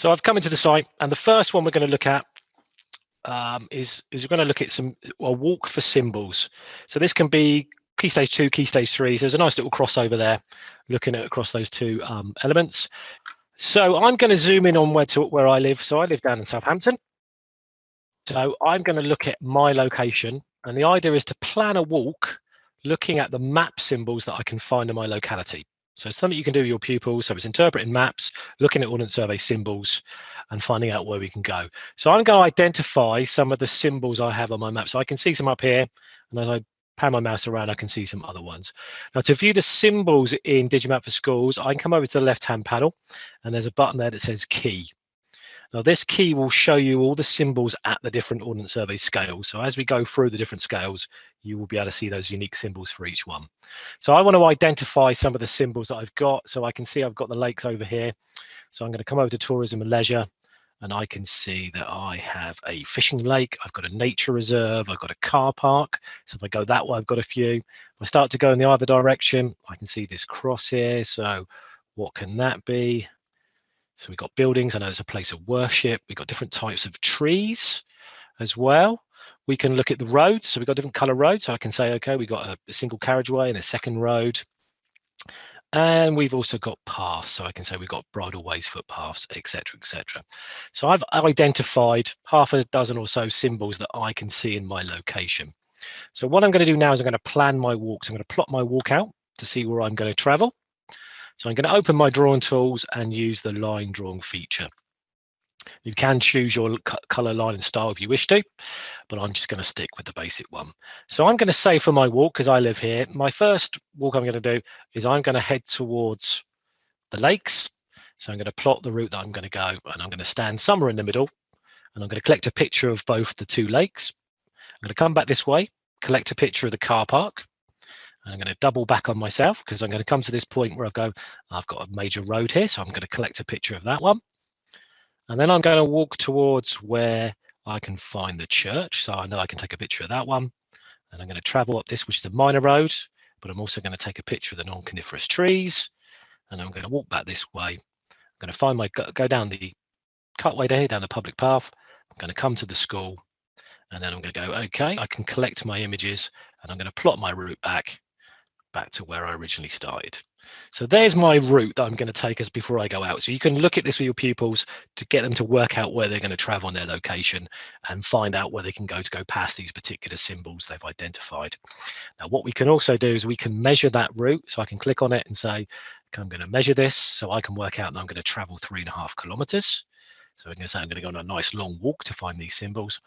So I've come into the site and the first one we're going to look at um, is, is we're going to look at some a walk for symbols. So this can be key stage two, key stage three. So there's a nice little crossover there looking at across those two um, elements. So I'm going to zoom in on where to where I live. So I live down in Southampton. So I'm going to look at my location and the idea is to plan a walk looking at the map symbols that I can find in my locality. So it's something you can do with your pupils. So it's interpreting maps, looking at Ordnance Survey symbols and finding out where we can go. So I'm going to identify some of the symbols I have on my map. So I can see some up here. And as I pan my mouse around, I can see some other ones. Now to view the symbols in Digimap for Schools, I can come over to the left-hand panel and there's a button there that says key. Now this key will show you all the symbols at the different Ordnance Survey scales. So as we go through the different scales, you will be able to see those unique symbols for each one. So I want to identify some of the symbols that I've got. So I can see I've got the lakes over here. So I'm going to come over to tourism and leisure and I can see that I have a fishing lake, I've got a nature reserve, I've got a car park. So if I go that way, I've got a few. If I start to go in the other direction, I can see this cross here. So what can that be? So we've got buildings. I know it's a place of worship. We've got different types of trees as well. We can look at the roads. So we've got different color roads. So I can say, okay, we've got a, a single carriageway and a second road. And we've also got paths. So I can say we've got bridleways, footpaths, etc., etc. So I've identified half a dozen or so symbols that I can see in my location. So what I'm going to do now is I'm going to plan my walks. I'm going to plot my walk out to see where I'm going to travel. So I'm going to open my drawing tools and use the line drawing feature. You can choose your color line and style if you wish to, but I'm just going to stick with the basic one. So I'm going to say for my walk, because I live here, my first walk I'm going to do is I'm going to head towards the lakes. So I'm going to plot the route that I'm going to go and I'm going to stand somewhere in the middle and I'm going to collect a picture of both the two lakes. I'm going to come back this way, collect a picture of the car park. I'm going to double back on myself because I'm going to come to this point where I've go, I've got a major road here, so I'm going to collect a picture of that one. And then I'm going to walk towards where I can find the church. So I know I can take a picture of that one. And I'm going to travel up this, which is a minor road, but I'm also going to take a picture of the non-coniferous trees. And I'm going to walk back this way. I'm going to find my, go down the cutway there, down the public path. I'm going to come to the school. And then I'm going to go, okay, I can collect my images and I'm going to plot my route back back to where I originally started. So there's my route that I'm going to take us before I go out. So you can look at this with your pupils to get them to work out where they're going to travel on their location and find out where they can go to go past these particular symbols they've identified. Now, what we can also do is we can measure that route. So I can click on it and say, okay, I'm going to measure this. So I can work out that I'm going to travel three and a half kilometers. So we're going to say I'm going to go on a nice long walk to find these symbols.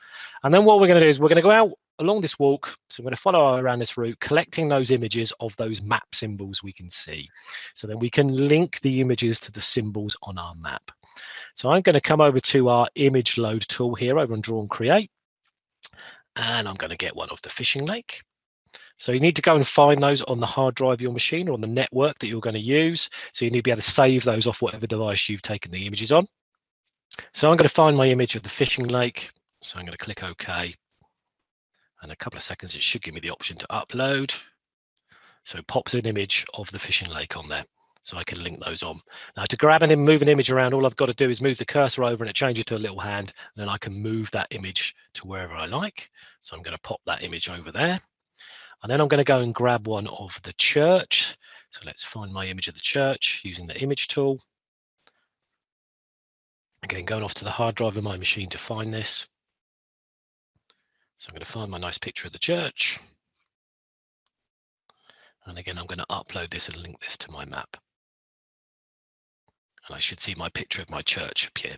And then what we're going to do is we're going to go out along this walk. So I'm going to follow around this route, collecting those images of those map symbols we can see. So then we can link the images to the symbols on our map. So I'm going to come over to our image load tool here over on Draw and Create. And I'm going to get one of the fishing lake. So you need to go and find those on the hard drive of your machine or on the network that you're going to use. So you need to be able to save those off whatever device you've taken the images on. So I'm going to find my image of the fishing lake. So I'm going to click OK. And a couple of seconds, it should give me the option to upload. So it pops an image of the fishing lake on there. So I can link those on. Now to grab and move an image around, all I've got to do is move the cursor over and it changes to a little hand. And then I can move that image to wherever I like. So I'm going to pop that image over there. And then I'm going to go and grab one of the church. So let's find my image of the church using the image tool. Again, going off to the hard drive of my machine to find this. So I'm going to find my nice picture of the church. And again, I'm going to upload this and link this to my map. And I should see my picture of my church appear.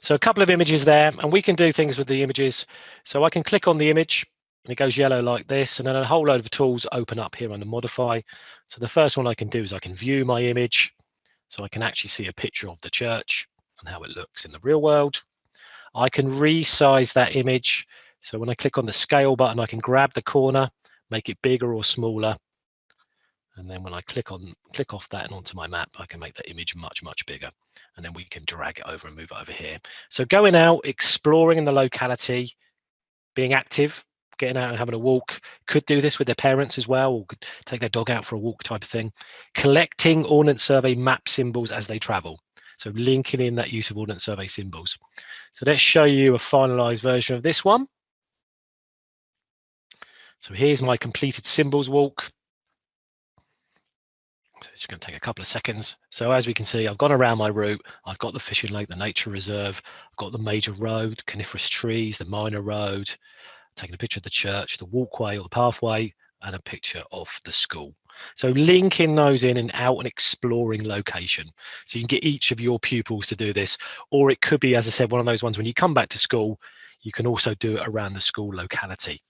So a couple of images there, and we can do things with the images. So I can click on the image and it goes yellow like this, and then a whole load of tools open up here under modify. So the first one I can do is I can view my image. So I can actually see a picture of the church and how it looks in the real world. I can resize that image. So when I click on the scale button, I can grab the corner, make it bigger or smaller. And then when I click on click off that and onto my map, I can make that image much, much bigger. And then we can drag it over and move it over here. So going out, exploring in the locality, being active, getting out and having a walk, could do this with their parents as well, or could take their dog out for a walk type of thing. Collecting Ordnance Survey map symbols as they travel. So linking in that use of Ordnance Survey symbols. So let's show you a finalized version of this one. So here's my completed symbols walk. So it's going to take a couple of seconds. So as we can see, I've gone around my route. I've got the fishing lake, the nature reserve. I've got the major road, coniferous trees, the minor road, taking a picture of the church, the walkway or the pathway, and a picture of the school. So linking those in and out and exploring location. So you can get each of your pupils to do this, or it could be, as I said, one of those ones when you come back to school, you can also do it around the school locality.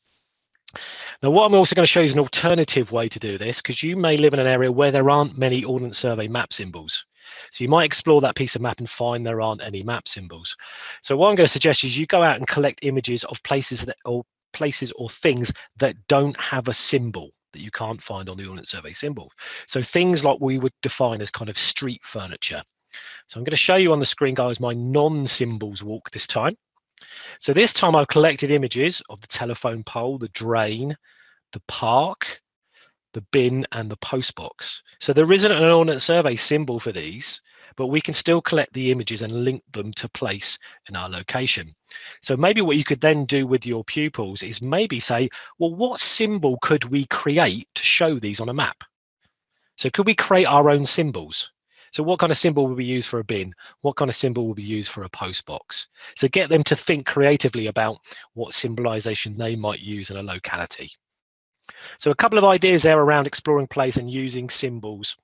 Now, what I'm also going to show you is an alternative way to do this, because you may live in an area where there aren't many Ordnance Survey map symbols. So you might explore that piece of map and find there aren't any map symbols. So what I'm going to suggest is you go out and collect images of places that or places or things that don't have a symbol that you can't find on the Ordnance Survey symbol. So things like we would define as kind of street furniture. So I'm going to show you on the screen, guys, my non-symbols walk this time. So this time I've collected images of the telephone pole, the drain, the park, the bin and the postbox. So there isn't an Ordnance Survey symbol for these, but we can still collect the images and link them to place in our location. So maybe what you could then do with your pupils is maybe say, well, what symbol could we create to show these on a map? So could we create our own symbols? So what kind of symbol will be used for a bin? What kind of symbol will be used for a post box? So get them to think creatively about what symbolization they might use in a locality. So a couple of ideas there around exploring place and using symbols